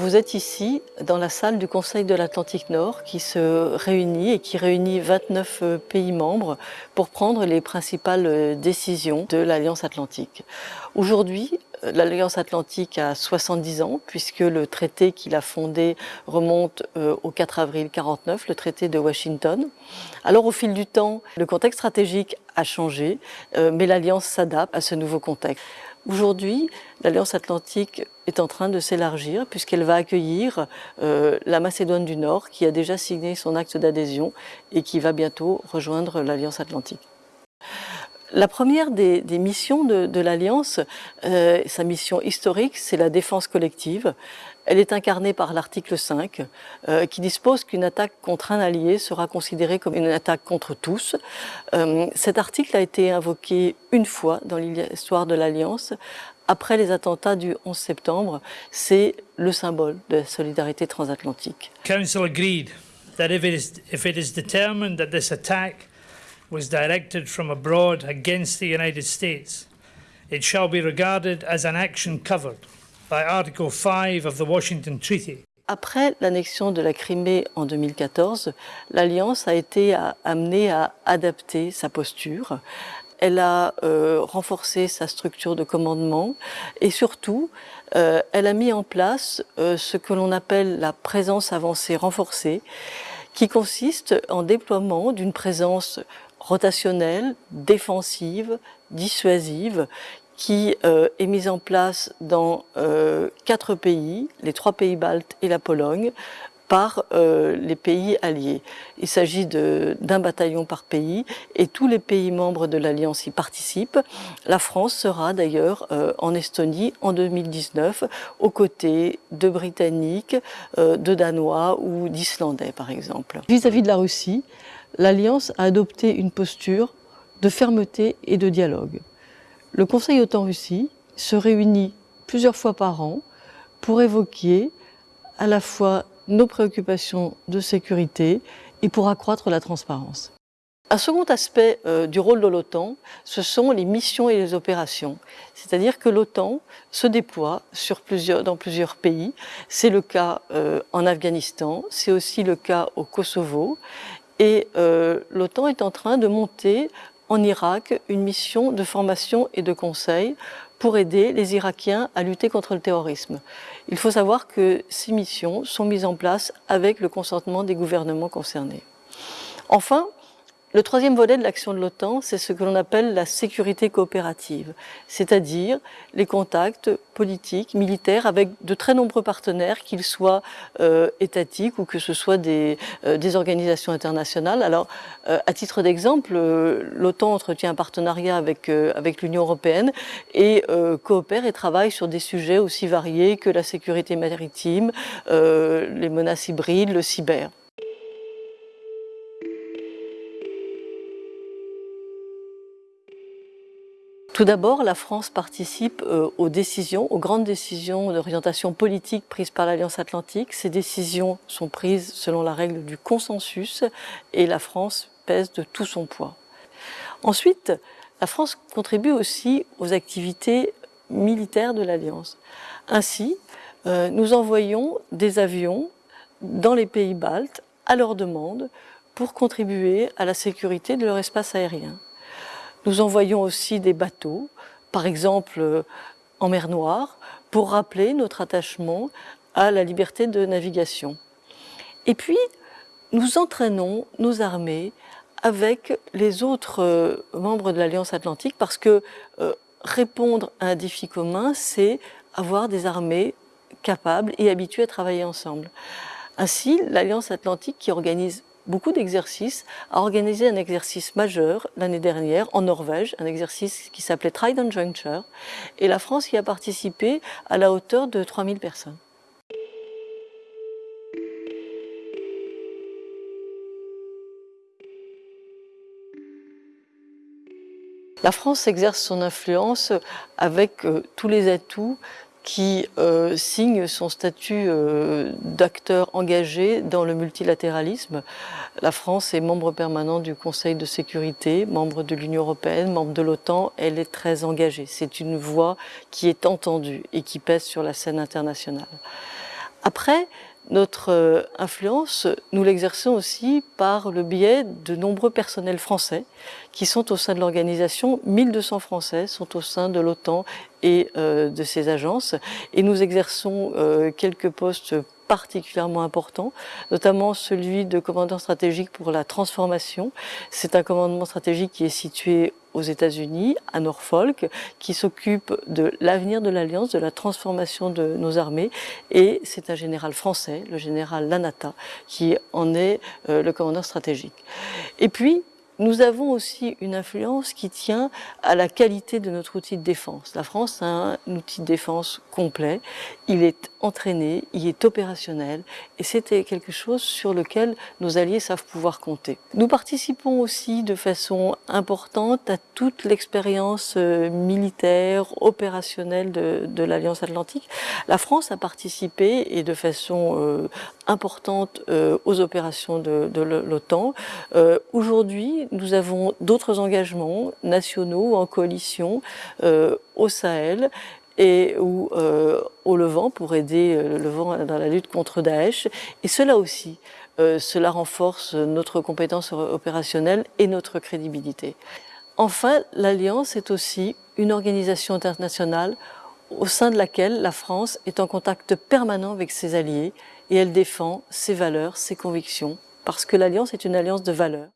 Vous êtes ici dans la salle du Conseil de l'Atlantique Nord qui se réunit et qui réunit 29 euh, pays membres pour prendre les principales euh, décisions de l'Alliance Atlantique. Aujourd'hui, euh, l'Alliance Atlantique a 70 ans puisque le traité qu'il a fondé remonte au 4 avril 49, le traité de Washington. Alors au fil du temps, le contexte stratégique a changé, mais l'Alliance s'adapte à ce nouveau contexte. Aujourd'hui, l'Alliance Atlantique est en train de s'élargir puisqu'elle va accueillir euh, la Macédoine du Nord qui a déjà signé son acte d'adhésion et qui va bientôt rejoindre l'Alliance Atlantique. La première des, missions de, l'Alliance, euh, sa mission historique, c'est la défense collective. Elle est incarnée par l'article 5, euh, qui dispose qu'une attaque contre un allié sera considérée comme une attaque contre tous. Euh, cet article a été invoqué une fois dans l'histoire de l'Alliance, après les attentats du 11 septembre. C'est le symbole de la solidarité transatlantique. Was directed from abroad against the United States, it shall be regarded as an action covered by Article 5 of the Washington Treaty. Après l'annexion de la Crimée en 2014, l'Alliance a été amenée à adapter sa posture. Elle a euh, renforcé sa structure de commandement et surtout, euh, elle a mis en place euh, ce que l'on appelle la présence avancée renforcée, qui consiste en déploiement d'une présence rotationnelle, défensive, dissuasive, qui euh, est mise en place dans euh, quatre pays, les trois pays baltes et la Pologne, par euh, les pays alliés. Il s'agit d'un bataillon par pays et tous les pays membres de l'Alliance y participent. La France sera d'ailleurs en Estonie en 2019 aux côtés de Britanniques, de Danois ou d'Islandais par exemple. Vis-à-vis -vis de la Russie, l'Alliance a adopté une posture de fermeté et de dialogue. Le Conseil OTAN-Russie se réunit plusieurs fois par an pour évoquer à la fois nos préoccupations de sécurité et pour accroître la transparence. Un second aspect euh, du rôle de l'OTAN, ce sont les missions et les opérations. C'est-à-dire que l'OTAN se déploie dans plusieurs pays. C'est le cas euh, en Afghanistan, c'est aussi le cas au Kosovo. Et euh, l'OTAN est en train de monter en Irak une mission de formation et de conseil pour aider les Irakiens à lutter contre le terrorisme. Il faut savoir que ces missions sont mises en place avec le consentement des gouvernements concernés. Enfin, le troisième volet de l'action de l'OTAN, c'est ce que l'on appelle la sécurité coopérative, c'est-à-dire les contacts politiques, militaires avec de très nombreux partenaires, qu'ils soient euh, étatiques ou que ce soit des, euh, organisations internationales. Alors, euh, à titre d'exemple, l'OTAN entretient un partenariat avec, avec l'Union européenne et coopère et travaille sur des sujets aussi variés que la sécurité maritime, les menaces hybrides, le cyber. Tout d'abord, la France participe euh, aux décisions, aux grandes décisions d'orientation politique prises par l'Alliance Atlantique. Ces décisions sont prises selon la règle du consensus et la France pèse de tout son poids. Ensuite, la France contribue aussi aux activités militaires de l'Alliance. Ainsi, euh, nous envoyons des avions dans les pays baltes à leur demande pour contribuer à la sécurité de leur espace aérien. Nous envoyons aussi des bateaux, par exemple euh, en mer Noire, pour rappeler notre attachement à la liberté de navigation. Et puis, nous entraînons nos armées avec les autres euh, membres de l'Alliance Atlantique parce que euh, répondre à un défi commun, c'est avoir des armées capables et habituées à travailler ensemble. Ainsi, l'Alliance Atlantique qui organise beaucoup d'exercices, a organisé un exercice majeur l'année dernière en Norvège, un exercice qui s'appelait Trident Juncture, et la France y a participé à la hauteur de 3000 personnes. La France exerce son influence avec euh, tous les atouts qui euh, signe son statut euh, d'acteur engagé dans le multilatéralisme. La France est membre permanent du Conseil de sécurité, membre de l'Union européenne, membre de l'OTAN, elle est très engagée. C'est une voix qui est entendue et qui pèse sur la scène internationale. Après, notre euh, influence, nous l'exerçons aussi par le biais de nombreux personnels français qui sont au sein de l'organisation. 1200 Français sont au sein de l'OTAN et euh, de ses agences et nous exerçons euh, quelques postes particulièrement importants, notamment celui de commandant stratégique pour la transformation. C'est un commandement stratégique qui est situé aux États-Unis, à Norfolk, qui s'occupe de l'avenir de l'Alliance, de la transformation de nos armées. Et c'est un général français, le général Lanata, qui en est euh, le commandant stratégique. Et puis, nous avons aussi une influence qui tient à la qualité de notre outil de défense. La France a un outil de défense complet, il est entraîné, il est opérationnel et c'était quelque chose sur lequel nos alliés savent pouvoir compter. Nous participons aussi de façon importante à toute l'expérience euh, militaire, opérationnelle de, l'Alliance Atlantique. La France a participé et de façon euh, importante euh, aux opérations de, l'OTAN. Aujourd'hui, nous avons d'autres engagements nationaux en coalition euh, au Sahel et ou euh, au Levant pour aider euh, le Levant dans la lutte contre Daesh. Et cela aussi, cela renforce notre compétence opérationnelle et notre crédibilité. Enfin, l'Alliance est aussi une organisation internationale au sein de laquelle la France est en contact permanent avec ses alliés et elle défend ses valeurs, ses convictions, parce que l'Alliance est une alliance de valeurs.